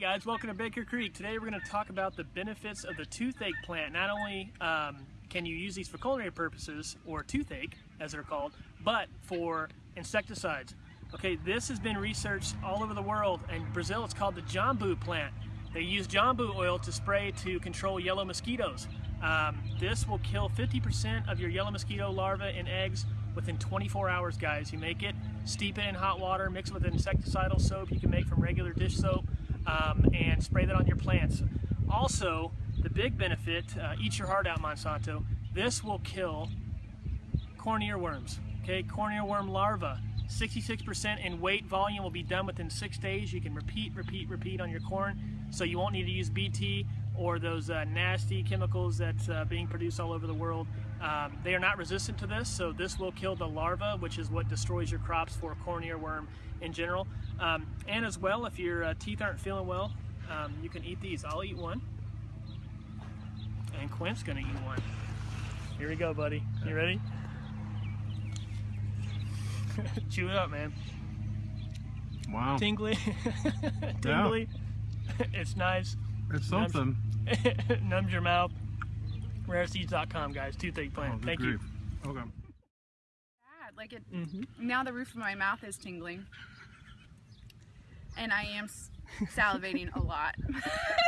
guys, welcome to Baker Creek. Today we're going to talk about the benefits of the toothache plant. Not only um, can you use these for culinary purposes, or toothache as they're called, but for insecticides. Okay, this has been researched all over the world. In Brazil, it's called the jambu plant. They use jambu oil to spray to control yellow mosquitoes. Um, this will kill 50% of your yellow mosquito larvae and eggs within 24 hours, guys. You make it, steep it in hot water, mix it with insecticidal soap you can make from regular dish soap, um, and spray that on your plants. Also, the big benefit, uh, eat your heart out Monsanto, this will kill corn earworms, okay? Corn earworm larvae. 66% in weight volume will be done within six days. You can repeat, repeat, repeat on your corn, so you won't need to use BT or those uh, nasty chemicals that's uh, being produced all over the world. Um, they are not resistant to this, so this will kill the larva, which is what destroys your crops for corn earworm in general. Um, and as well, if your uh, teeth aren't feeling well, um, you can eat these. I'll eat one, and Quint's gonna eat one. Here we go, buddy. You ready? Chew it up, man. Wow. Tingly. Tingly. It's nice. It's something. Numbs your mouth. Rareseeds.com, guys. Toothache plant. Oh, Thank grief. Okay. bad. Like it. you. Now the roof of my mouth is tingling, and I am salivating a lot.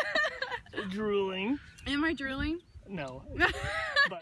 Drooling. Am I drooling? No. but